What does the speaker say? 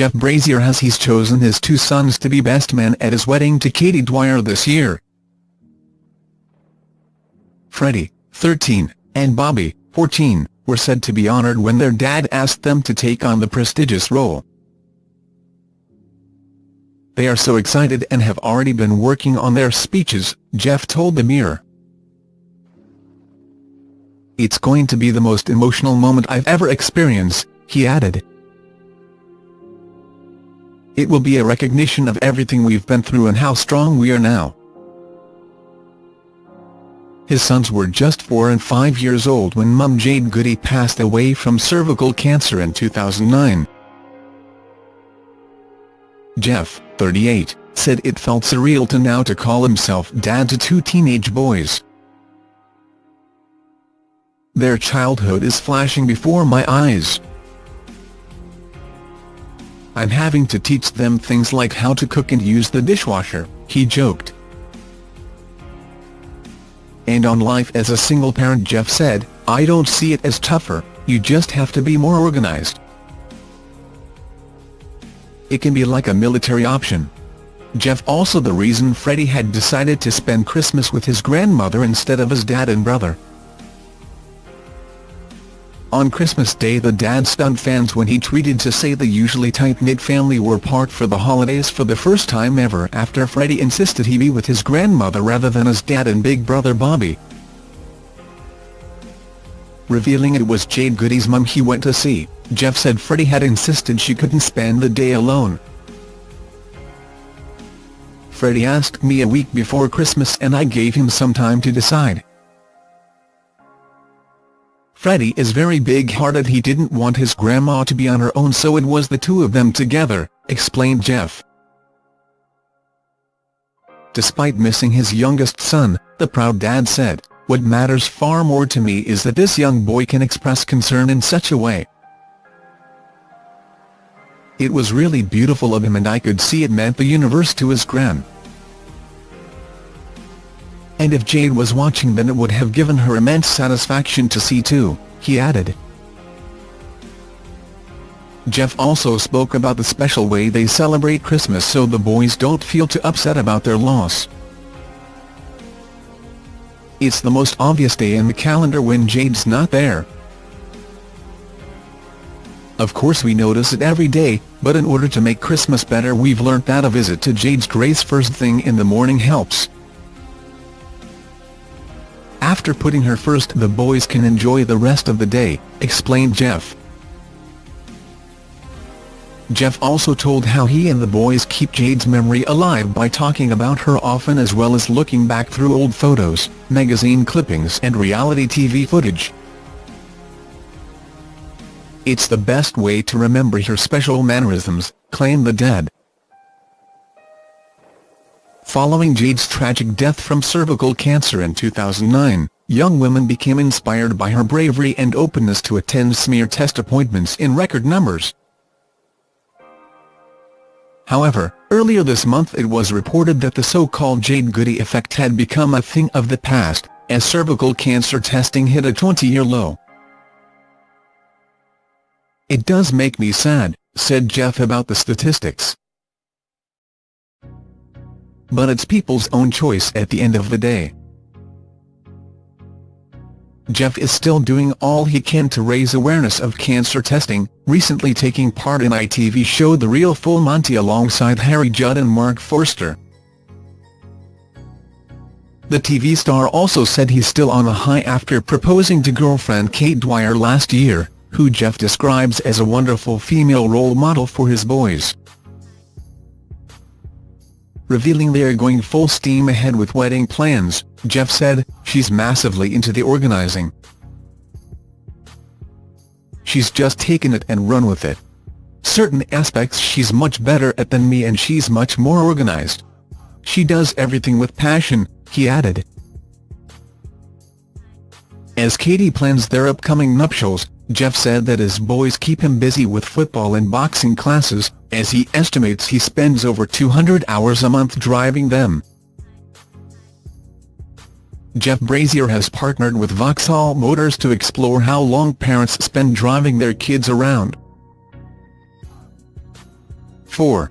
Jeff Brazier has he's chosen his two sons to be best men at his wedding to Katie Dwyer this year. Freddie, 13, and Bobby, 14, were said to be honored when their dad asked them to take on the prestigious role. They are so excited and have already been working on their speeches, Jeff told the Mirror. It's going to be the most emotional moment I've ever experienced, he added. It will be a recognition of everything we've been through and how strong we are now. His sons were just four and five years old when mum Jade Goody passed away from cervical cancer in 2009. Jeff, 38, said it felt surreal to now to call himself dad to two teenage boys. Their childhood is flashing before my eyes. I'm having to teach them things like how to cook and use the dishwasher, he joked. And on life as a single parent Jeff said, I don't see it as tougher, you just have to be more organized. It can be like a military option. Jeff also the reason Freddie had decided to spend Christmas with his grandmother instead of his dad and brother. On Christmas Day the dad stunned fans when he tweeted to say the usually tight-knit family were apart for the holidays for the first time ever after Freddie insisted he be with his grandmother rather than his dad and big brother Bobby. Revealing it was Jade Goody's mum he went to see, Jeff said Freddie had insisted she couldn't spend the day alone. Freddie asked me a week before Christmas and I gave him some time to decide. Freddie is very big-hearted he didn't want his grandma to be on her own so it was the two of them together, explained Jeff. Despite missing his youngest son, the proud dad said, what matters far more to me is that this young boy can express concern in such a way. It was really beautiful of him and I could see it meant the universe to his gran. And if Jade was watching then it would have given her immense satisfaction to see too, he added. Jeff also spoke about the special way they celebrate Christmas so the boys don't feel too upset about their loss. It's the most obvious day in the calendar when Jade's not there. Of course we notice it every day, but in order to make Christmas better we've learnt that a visit to Jade's Grace first thing in the morning helps. After putting her first the boys can enjoy the rest of the day, explained Jeff. Jeff also told how he and the boys keep Jade's memory alive by talking about her often as well as looking back through old photos, magazine clippings and reality TV footage. It's the best way to remember her special mannerisms, claimed the dad. Following Jade's tragic death from cervical cancer in 2009, young women became inspired by her bravery and openness to attend smear test appointments in record numbers. However, earlier this month it was reported that the so-called Jade Goody effect had become a thing of the past, as cervical cancer testing hit a 20-year low. It does make me sad, said Jeff about the statistics but it's people's own choice at the end of the day. Jeff is still doing all he can to raise awareness of cancer testing, recently taking part in ITV show The Real Full Monty alongside Harry Judd and Mark Forster. The TV star also said he's still on a high after proposing to girlfriend Kate Dwyer last year, who Jeff describes as a wonderful female role model for his boys revealing they are going full steam ahead with wedding plans, Jeff said, she's massively into the organizing. She's just taken it and run with it. Certain aspects she's much better at than me and she's much more organized. She does everything with passion, he added. As Katie plans their upcoming nuptials, Jeff said that his boys keep him busy with football and boxing classes, as he estimates he spends over 200 hours a month driving them. Jeff Brazier has partnered with Vauxhall Motors to explore how long parents spend driving their kids around. 4.